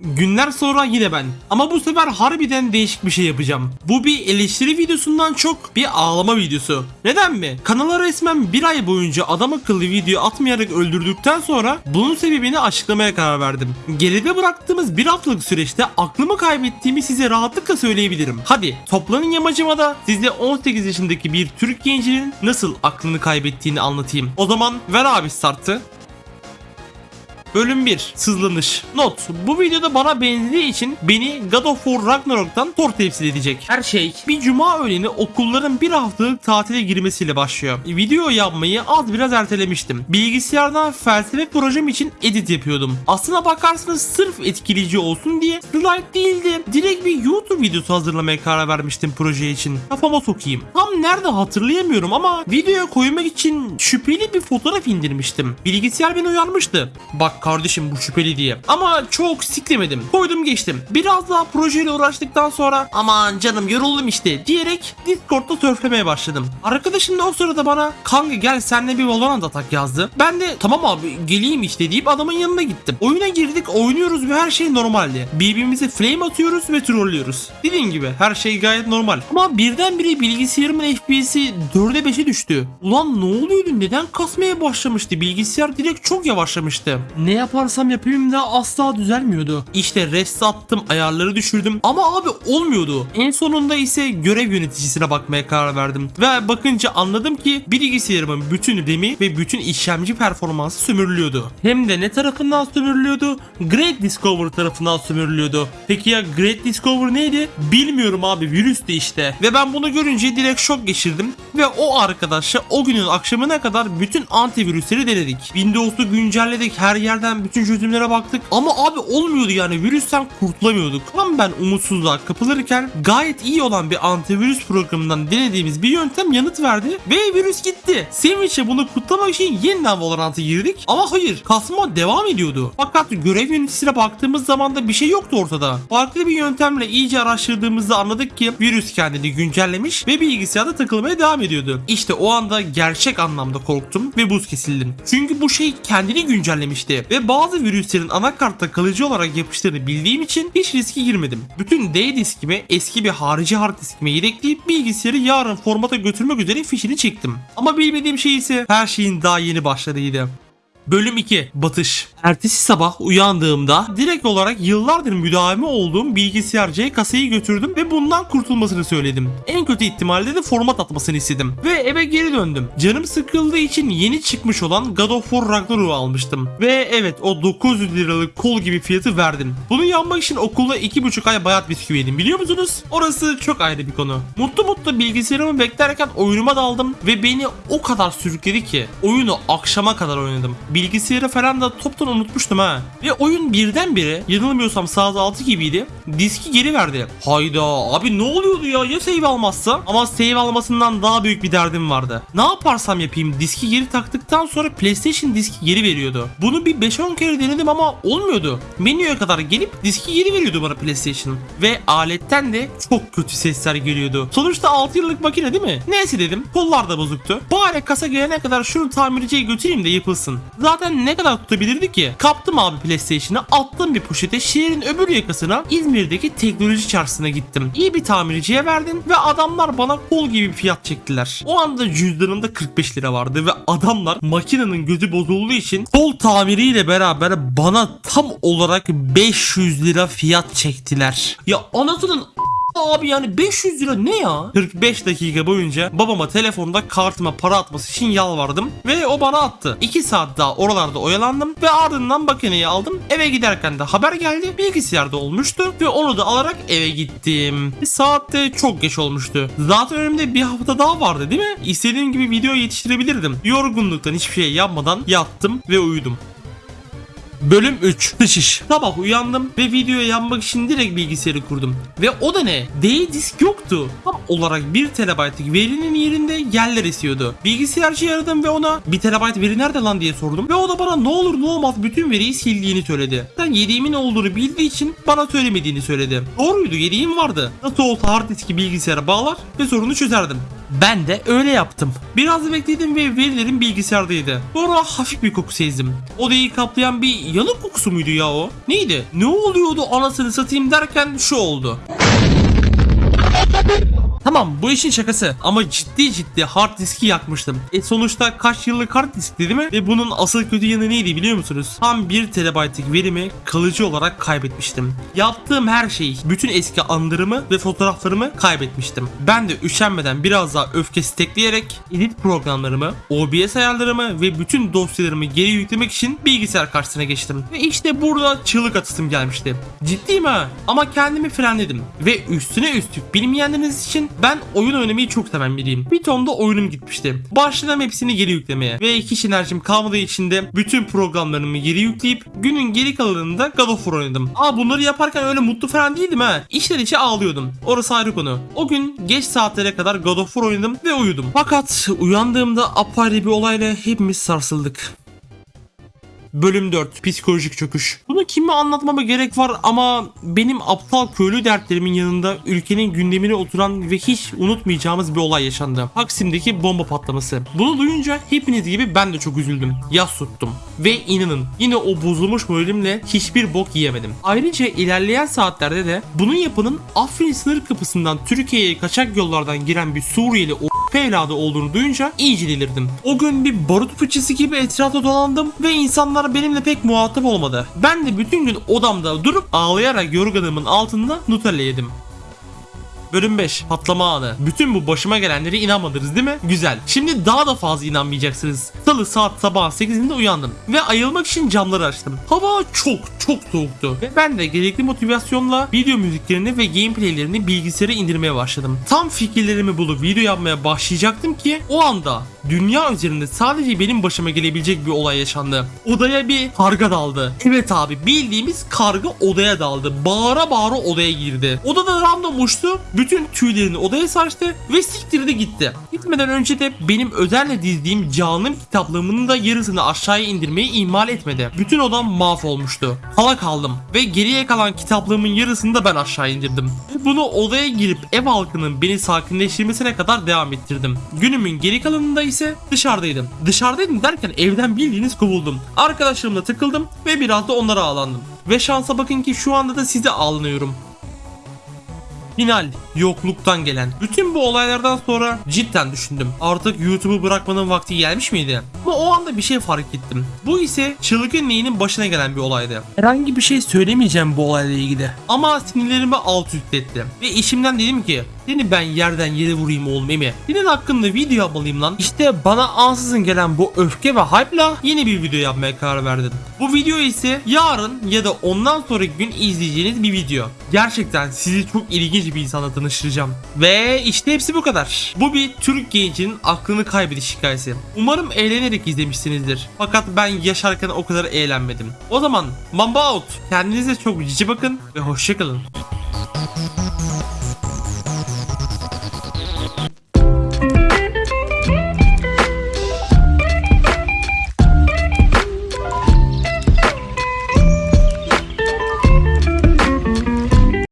Günler sonra yine ben. Ama bu sefer harbiden değişik bir şey yapacağım. Bu bir eleştiri videosundan çok bir ağlama videosu. Neden mi? Kanala resmen bir ay boyunca adam akıllı video atmayarak öldürdükten sonra bunun sebebini açıklamaya karar verdim. Geride bıraktığımız bir haftalık süreçte aklımı kaybettiğimi size rahatlıkla söyleyebilirim. Hadi toplanın yamacıma da size 18 yaşındaki bir Türk gencinin nasıl aklını kaybettiğini anlatayım. O zaman ver abi startı. Bölüm 1 Sızlanış Not Bu videoda bana benzediği için beni God of War Ragnarok'tan Thor temsil edecek. Her şey bir cuma öğleni okulların bir haftalık tatile girmesiyle başlıyor. Video yapmayı az biraz ertelemiştim. Bilgisayardan felsefe projem için edit yapıyordum. Aslına bakarsanız sırf etkileyici olsun diye slide değildi. Direkt bir YouTube videosu hazırlamaya karar vermiştim proje için. Kafama sokayım. Tam nerede hatırlayamıyorum ama videoya koymak için şüpheli bir fotoğraf indirmiştim. Bilgisayar beni uyarmıştı. Bak kardeşim bu şüpheli diye. Ama çok siklemedim. Koydum geçtim. Biraz daha projeyle uğraştıktan sonra aman canım yoruldum işte diyerek Discord'da sörflemeye başladım. Arkadaşım da o sırada bana kanka gel senle bir Valorant atak yazdı. Ben de tamam abi geleyim işte deyip adamın yanına gittim. Oyuna girdik oynuyoruz ve her şey normaldi. Birbirimize flame atıyoruz ve trollüyoruz. Dediğim gibi her şey gayet normal. Ama birdenbire bilgisayarımın FPS'i 4'e 5'e düştü. Ulan ne oluyordu neden kasmaya başlamıştı? Bilgisayar direkt çok yavaşlamıştı. Ne yaparsam yapayım da asla düzelmiyordu. İşte rest attım ayarları düşürdüm ama abi olmuyordu. En sonunda ise görev yöneticisine bakmaya karar verdim. Ve bakınca anladım ki bilgisayarımın bütün RAM'i ve bütün işlemci performansı sömürülüyordu. Hem de ne tarafından sömürülüyordu? Great Discover tarafından sömürülüyordu. Peki ya Great Discover neydi? Bilmiyorum abi virüstü işte. Ve ben bunu görünce direkt şok geçirdim. Ve o arkadaşla o günün akşamına kadar bütün antivirüsleri denedik. Windows'u güncelledik her yerden bütün çözümlere baktık. Ama abi olmuyordu yani virüsten kurtulamıyorduk. Tam ben umutsuzluğa kapılırken gayet iyi olan bir antivirüs programından denediğimiz bir yöntem yanıt verdi ve virüs gitti. Sevinç'e bunu kutlamak için yeniden Valorant'a girdik ama hayır kasma devam ediyordu. Fakat görev yöneticisine baktığımız zaman da bir şey yoktu ortada. Farklı bir yöntemle iyice araştırdığımızda anladık ki virüs kendini güncellemiş ve bilgisayarda takılmaya devam ediyordu. İşte o anda gerçek anlamda korktum ve buz kesildim. Çünkü bu şey kendini güncellemişti ve bazı virüslerin anakartta kalıcı olarak yapıştığını bildiğim için hiç riske girmedim. Bütün D diskimi eski bir harici hard diskime yedekleyip bilgisayarı yarın formata götürmek üzere fişini çektim. Ama bilmediğim şey ise her şeyin daha yeni başladığıydı. Bölüm 2 Batış Ertesi sabah uyandığımda direkt olarak yıllardır müdavimi olduğum bilgisayarcıya kasayı götürdüm ve bundan kurtulmasını söyledim. En kötü ihtimalle de format atmasını istedim. Ve eve geri döndüm. Canım sıkıldığı için yeni çıkmış olan God of War Ragnarok'u almıştım. Ve evet o 900 liralık kol gibi fiyatı verdim. Bunu yapmak için okulda 2,5 ay bayat bisküvi yedim biliyor musunuz? Orası çok ayrı bir konu. Mutlu mutlu bilgisayarımı beklerken oyunuma daldım ve beni o kadar sürükledi ki oyunu akşama kadar oynadım. Bilgisayarı falan da toptan unutmuştum ha. Ve oyun birdenbire yanılmıyorsam saat 6 gibiydi. Diski geri verdi. Hayda abi ne oluyordu ya ya save almazsa? Ama save almasından daha büyük bir derdim vardı. Ne yaparsam yapayım diski geri taktıktan sonra PlayStation diski geri veriyordu. Bunu bir 5-10 kere denedim ama olmuyordu. Menüye kadar gelip diski geri veriyordu bana PlayStation. Ve aletten de çok kötü sesler geliyordu. Sonuçta 6 yıllık makine değil mi? Neyse dedim. Kollar da bozuktu. Bari kasa gelene kadar şunu tamirciye götüreyim de yapılsın. Zaten ne kadar tutabilirdi ki? Kaptım abi PlayStation'ı attım bir poşete şehrin öbür yakasına İzmir'deki teknoloji çarşısına gittim. İyi bir tamirciye verdim ve adamlar bana kol gibi bir fiyat çektiler. O anda cüzdanımda 45 lira vardı ve adamlar makinenin gözü bozulduğu için kol tamiriyle beraber bana tam olarak 500 lira fiyat çektiler. Ya anasının Abi yani 500 lira ne ya? 45 dakika boyunca babama telefonda kartıma para atması için yalvardım ve o bana attı. 2 saat daha oralarda oyalandım ve ardından makineyi aldım. Eve giderken de haber geldi. Bilgisayarda olmuştu ve onu da alarak eve gittim. Saat de çok geç olmuştu. Zaten önümde bir hafta daha vardı değil mi? İstediğim gibi video yetiştirebilirdim. Yorgunluktan hiçbir şey yapmadan yattım ve uyudum. Bölüm 3 Dış iş Sabah uyandım ve videoya yanmak için direkt bilgisayarı kurdum. Ve o da ne? D disk yoktu. Tam olarak 1 TB'lik verinin yerinde yerler esiyordu. Bilgisayarcıyı aradım ve ona 1 TB veri nerede lan diye sordum. Ve o da bana ne olur ne olmaz bütün veriyi sildiğini söyledi. Ben yediğimin olduğunu bildiği için bana söylemediğini söyledi. Doğruydu yediğim vardı. Nasıl olsa hard diski bilgisayara bağlar ve sorunu çözerdim. Ben de öyle yaptım. Biraz bekledim ve verilerim bilgisayardaydı. Sonra hafif bir koku sezdim. Odayı kaplayan bir yanık kokusu muydu ya o? Neydi? Ne oluyordu anasını satayım derken şu oldu. Tamam bu işin şakası ama ciddi ciddi hard diski yakmıştım. E sonuçta kaç yıllık hard diskti değil mi? Ve bunun asıl kötü yanı neydi biliyor musunuz? Tam 1 TB'lik verimi kalıcı olarak kaybetmiştim. Yaptığım her şey, bütün eski anılarımı ve fotoğraflarımı kaybetmiştim. Ben de üşenmeden biraz daha öfke stekleyerek edit programlarımı, OBS ayarlarımı ve bütün dosyalarımı geri yüklemek için bilgisayar karşısına geçtim. Ve işte burada çığlık atasım gelmişti. Ciddiyim ha ama kendimi frenledim. Ve üstüne üstlük bilmeyenleriniz için ben oyun oynamayı çok seven biriyim. Bir tonda oyunum gitmişti. Başladım hepsini geri yüklemeye. Ve hiç enerjim kalmadığı için de bütün programlarımı geri yükleyip günün geri kalanında God of War oynadım. Aa bunları yaparken öyle mutlu falan değildim ha. İçler içe ağlıyordum. Orası ayrı konu. O gün geç saatlere kadar God of War oynadım ve uyudum. Fakat uyandığımda apayrı bir olayla hepimiz sarsıldık. Bölüm 4 Psikolojik çöküş. Bunu kime anlatmama gerek var ama benim aptal köylü dertlerimin yanında ülkenin gündemine oturan ve hiç unutmayacağımız bir olay yaşandı. Taksim'deki bomba patlaması. Bunu duyunca hepiniz gibi ben de çok üzüldüm. Yas tuttum. Ve inanın yine o bozulmuş moralimle hiçbir bok yiyemedim. Ayrıca ilerleyen saatlerde de bunun yapanın Afrin sınır kapısından Türkiye'ye kaçak yollardan giren bir Suriyeli o evladı olduğunu duyunca iyice delirdim. O gün bir barut fıçısı gibi etrafta dolandım ve insanlar benimle pek muhatap olmadı. Ben de bütün gün odamda durup ağlayarak yorganımın altında Nutella yedim. Bölüm 5 Patlama anı. Bütün bu başıma gelenlere inanmadınız değil mi? Güzel. Şimdi daha da fazla inanmayacaksınız. Salı saat sabah 8'inde uyandım. Ve ayılmak için camları açtım. Hava çok çok soğuktu. Ve ben de gerekli motivasyonla video müziklerini ve gameplaylerini bilgisayara indirmeye başladım. Tam fikirlerimi bulup video yapmaya başlayacaktım ki o anda dünya üzerinde sadece benim başıma gelebilecek bir olay yaşandı. Odaya bir karga daldı. Evet abi bildiğimiz karga odaya daldı. Bağıra bağıra odaya girdi. Odada random uçtu. Bütün tüylerini odaya saçtı ve siktirdi gitti. Gitmeden önce de benim özenle dizdiğim canım kitaplığımın da yarısını aşağıya indirmeyi ihmal etmedi. Bütün odam mahvolmuştu. Hala kaldım ve geriye kalan kitaplığımın yarısını da ben aşağı indirdim. Bunu odaya girip ev halkının beni sakinleştirmesine kadar devam ettirdim. Günümün geri kalanında ise dışarıdaydım. Dışarıdaydım derken evden bildiğiniz kovuldum. Arkadaşlarımla takıldım ve biraz da onlara ağlandım. Ve şansa bakın ki şu anda da size ağlanıyorum. Final, yokluktan gelen. Bütün bu olaylardan sonra cidden düşündüm. Artık YouTube'u bırakmanın vakti gelmiş miydi? Ama o anda bir şey fark ettim. Bu ise çılgın neyinin başına gelen bir olaydı. Herhangi bir şey söylemeyeceğim bu olayla ilgili. Ama sinirlerimi alt üst etti. Ve işimden dedim ki seni ben yerden yere vurayım oğlum Emi. Senin hakkında video yapmalıyım lan. İşte bana ansızın gelen bu öfke ve hype'la yeni bir video yapmaya karar verdim. Bu video ise yarın ya da ondan sonraki gün izleyeceğiniz bir video. Gerçekten sizi çok ilginç bir insanla tanıştıracağım. Ve işte hepsi bu kadar. Bu bir Türk gencinin aklını kaybediş hikayesi. Umarım eğlenerek izlemişsinizdir. Fakat ben yaşarken o kadar eğlenmedim. O zaman Mamba out. Kendinize çok cici bakın ve hoşçakalın.